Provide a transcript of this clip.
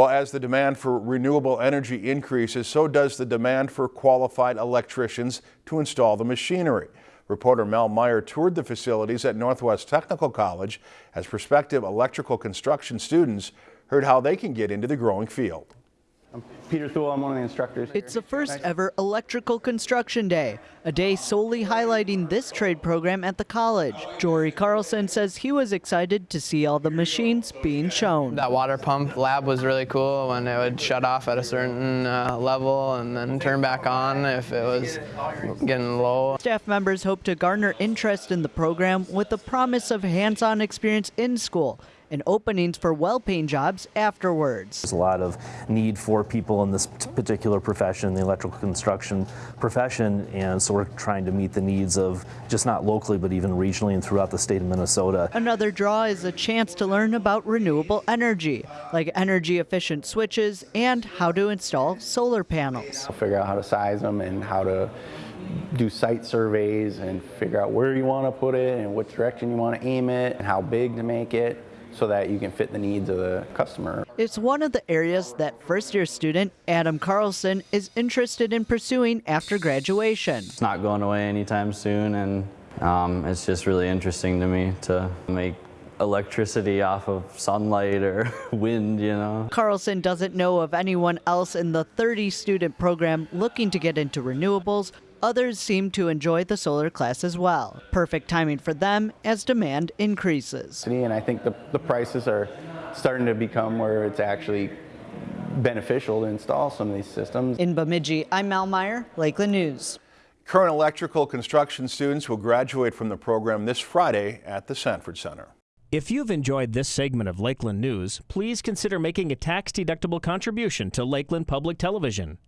Well, as the demand for renewable energy increases, so does the demand for qualified electricians to install the machinery. Reporter Mel Meyer toured the facilities at Northwest Technical College as prospective electrical construction students heard how they can get into the growing field. I'm Peter Thule, I'm one of the instructors. It's the first ever Electrical Construction Day, a day solely highlighting this trade program at the college. Jory Carlson says he was excited to see all the machines being shown. That water pump lab was really cool when it would shut off at a certain uh, level and then turn back on if it was getting low. Staff members hope to garner interest in the program with the promise of hands-on experience in school and openings for well-paying jobs afterwards. There's a lot of need for people in this particular profession, the electrical construction profession, and so we're trying to meet the needs of just not locally but even regionally and throughout the state of Minnesota. Another draw is a chance to learn about renewable energy, like energy efficient switches and how to install solar panels. We'll figure out how to size them and how to do site surveys and figure out where you want to put it and what direction you want to aim it and how big to make it so that you can fit the needs of the customer. It's one of the areas that first year student Adam Carlson is interested in pursuing after graduation. It's not going away anytime soon and um, it's just really interesting to me to make electricity off of sunlight or wind, you know. Carlson doesn't know of anyone else in the 30 student program looking to get into renewables Others seem to enjoy the solar class as well. Perfect timing for them as demand increases. And I think the, the prices are starting to become where it's actually beneficial to install some of these systems. In Bemidji, I'm Mel Meyer, Lakeland News. Current electrical construction students will graduate from the program this Friday at the Sanford Center. If you've enjoyed this segment of Lakeland News, please consider making a tax-deductible contribution to Lakeland Public Television.